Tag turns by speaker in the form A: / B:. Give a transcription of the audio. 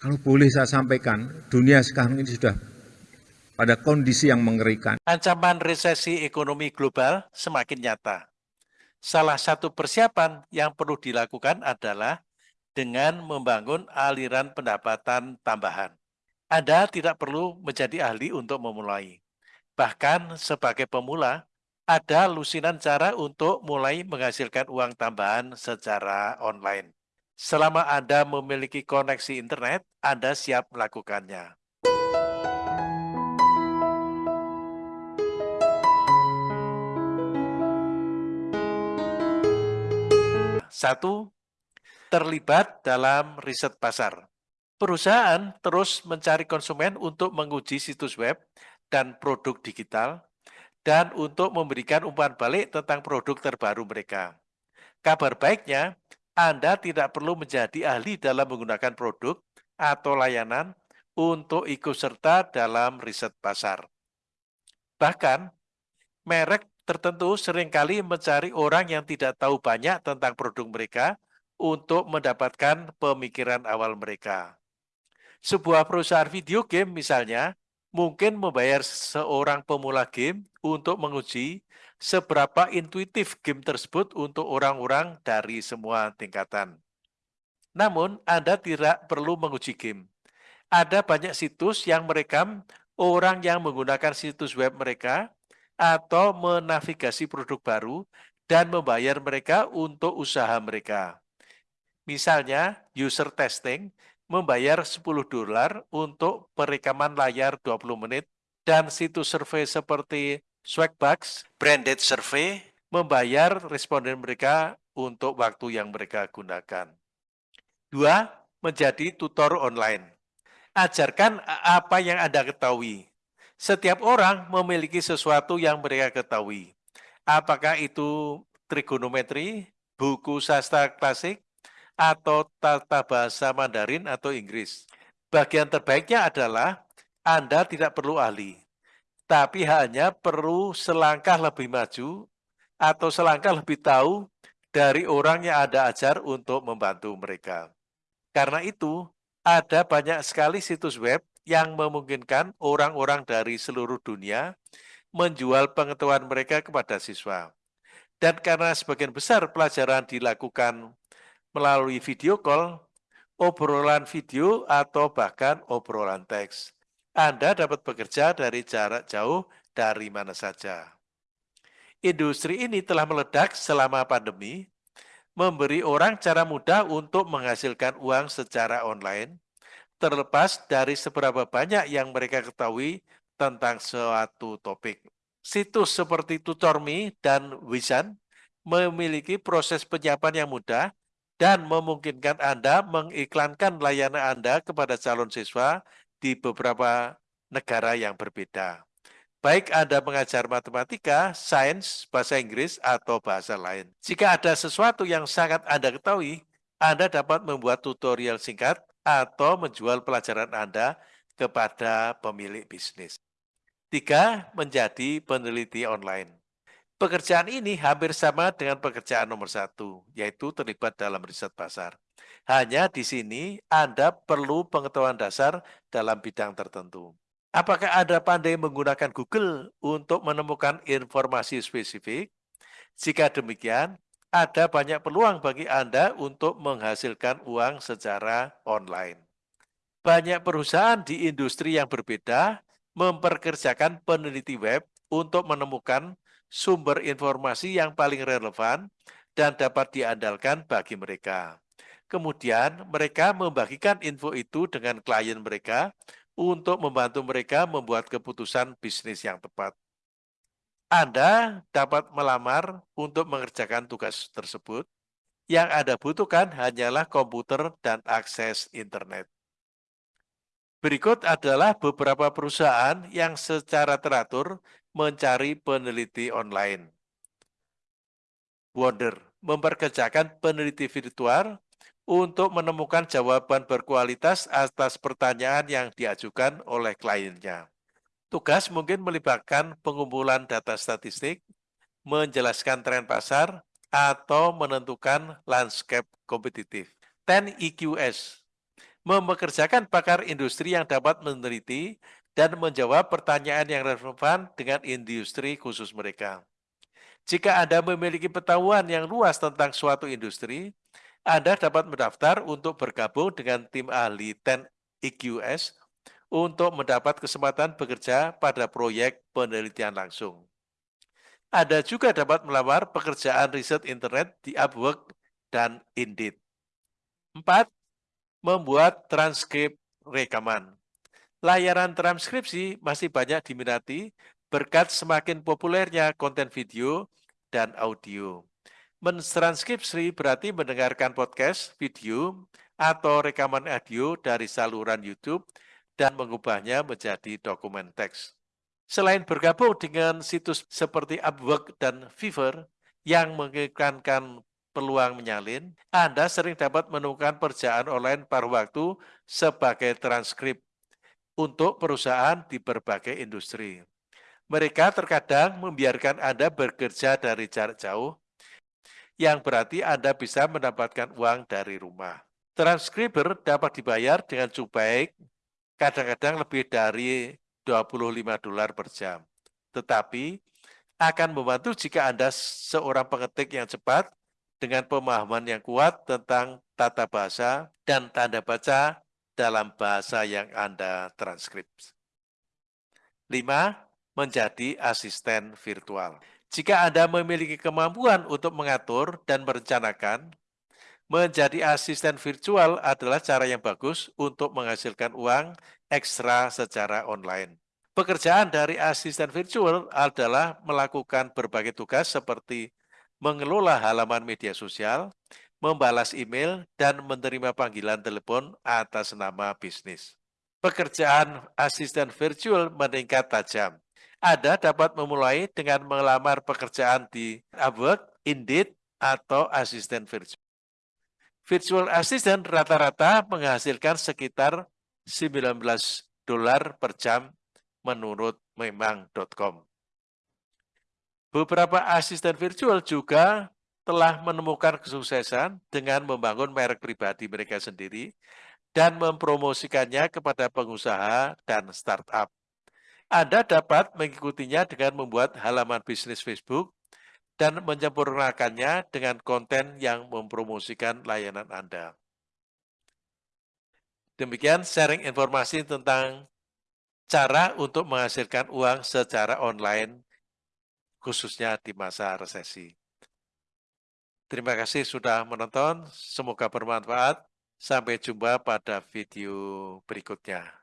A: Kalau boleh saya sampaikan, dunia sekarang ini sudah pada kondisi yang mengerikan.
B: Ancaman resesi ekonomi global semakin nyata. Salah satu persiapan yang perlu dilakukan adalah dengan membangun aliran pendapatan tambahan. Anda tidak perlu menjadi ahli untuk memulai. Bahkan sebagai pemula, ada lusinan cara untuk mulai menghasilkan uang tambahan secara online. Selama Anda memiliki koneksi internet, Anda siap melakukannya. Satu, terlibat dalam riset pasar. Perusahaan terus mencari konsumen untuk menguji situs web dan produk digital, dan untuk memberikan umpan balik tentang produk terbaru mereka. Kabar baiknya, Anda tidak perlu menjadi ahli dalam menggunakan produk atau layanan untuk ikut serta dalam riset pasar. Bahkan, merek tertentu sering kali mencari orang yang tidak tahu banyak tentang produk mereka untuk mendapatkan pemikiran awal mereka. Sebuah perusahaan video game misalnya, mungkin membayar seorang pemula game untuk menguji seberapa intuitif game tersebut untuk orang-orang dari semua tingkatan. Namun, Anda tidak perlu menguji game. Ada banyak situs yang merekam orang yang menggunakan situs web mereka atau menavigasi produk baru dan membayar mereka untuk usaha mereka. Misalnya, user testing membayar 10 dolar untuk perekaman layar 20 menit dan situs survei seperti Swagbucks, Branded Survey, membayar responden mereka untuk waktu yang mereka gunakan. Dua, menjadi tutor online. Ajarkan apa yang Anda ketahui, setiap orang memiliki sesuatu yang mereka ketahui. Apakah itu trigonometri, buku sastra klasik, atau tata bahasa Mandarin atau Inggris. Bagian terbaiknya adalah Anda tidak perlu ahli, tapi hanya perlu selangkah lebih maju atau selangkah lebih tahu dari orang yang Anda ajar untuk membantu mereka. Karena itu, ada banyak sekali situs web yang memungkinkan orang-orang dari seluruh dunia menjual pengetahuan mereka kepada siswa. Dan karena sebagian besar pelajaran dilakukan melalui video call, obrolan video, atau bahkan obrolan teks, Anda dapat bekerja dari jarak jauh dari mana saja. Industri ini telah meledak selama pandemi, memberi orang cara mudah untuk menghasilkan uang secara online, terlepas dari seberapa banyak yang mereka ketahui tentang suatu topik. Situs seperti TutorMe dan Wisan memiliki proses penyiapan yang mudah dan memungkinkan Anda mengiklankan layanan Anda kepada calon siswa di beberapa negara yang berbeda. Baik Anda mengajar matematika, sains, bahasa Inggris, atau bahasa lain. Jika ada sesuatu yang sangat Anda ketahui, Anda dapat membuat tutorial singkat atau menjual pelajaran Anda kepada pemilik bisnis. Tiga, menjadi peneliti online. Pekerjaan ini hampir sama dengan pekerjaan nomor satu, yaitu terlibat dalam riset pasar. Hanya di sini Anda perlu pengetahuan dasar dalam bidang tertentu. Apakah Anda pandai menggunakan Google untuk menemukan informasi spesifik? Jika demikian, ada banyak peluang bagi Anda untuk menghasilkan uang secara online. Banyak perusahaan di industri yang berbeda memperkerjakan peneliti web untuk menemukan sumber informasi yang paling relevan dan dapat diandalkan bagi mereka. Kemudian, mereka membagikan info itu dengan klien mereka untuk membantu mereka membuat keputusan bisnis yang tepat. Anda dapat melamar untuk mengerjakan tugas tersebut. Yang Anda butuhkan hanyalah komputer dan akses internet. Berikut adalah beberapa perusahaan yang secara teratur mencari peneliti online. Wonder memperkerjakan peneliti virtual untuk menemukan jawaban berkualitas atas pertanyaan yang diajukan oleh kliennya. Tugas mungkin melibatkan pengumpulan data statistik, menjelaskan tren pasar, atau menentukan landscape kompetitif. 10 EQS Memekerjakan pakar industri yang dapat meneliti dan menjawab pertanyaan yang relevan dengan industri khusus mereka. Jika Anda memiliki pengetahuan yang luas tentang suatu industri, Anda dapat mendaftar untuk bergabung dengan tim ahli 10 EQS untuk mendapat kesempatan bekerja pada proyek penelitian langsung. Anda juga dapat melamar pekerjaan riset internet di Upwork dan Indeed. 4. Membuat transkrip rekaman. Layanan transkripsi masih banyak diminati berkat semakin populernya konten video dan audio. Mentranskripsi berarti mendengarkan podcast, video, atau rekaman audio dari saluran YouTube dan mengubahnya menjadi dokumen teks. Selain bergabung dengan situs seperti Upwork dan Fiverr yang mengiklankan peluang menyalin, Anda sering dapat menemukan pekerjaan online paruh waktu sebagai transkrip untuk perusahaan di berbagai industri. Mereka terkadang membiarkan Anda bekerja dari jarak jauh, yang berarti Anda bisa mendapatkan uang dari rumah. Transkriber dapat dibayar dengan cukup baik kadang-kadang lebih dari 25 dolar per jam. Tetapi akan membantu jika Anda seorang pengetik yang cepat dengan pemahaman yang kuat tentang tata bahasa dan tanda baca dalam bahasa yang Anda transkrip. 5. Menjadi asisten virtual. Jika Anda memiliki kemampuan untuk mengatur dan merencanakan, Menjadi asisten virtual adalah cara yang bagus untuk menghasilkan uang ekstra secara online. Pekerjaan dari asisten virtual adalah melakukan berbagai tugas seperti mengelola halaman media sosial, membalas email, dan menerima panggilan telepon atas nama bisnis. Pekerjaan asisten virtual meningkat tajam. Anda dapat memulai dengan melamar pekerjaan di Upwork, Indeed, atau asisten virtual. Virtual assistant rata-rata menghasilkan sekitar 19 dolar per jam menurut memang.com. Beberapa asisten virtual juga telah menemukan kesuksesan dengan membangun merek pribadi mereka sendiri dan mempromosikannya kepada pengusaha dan startup. Anda dapat mengikutinya dengan membuat halaman bisnis Facebook dan menyempurnakannya dengan konten yang mempromosikan layanan Anda. Demikian sharing informasi tentang cara untuk menghasilkan uang secara online, khususnya di masa resesi. Terima kasih sudah menonton, semoga bermanfaat. Sampai jumpa pada video berikutnya.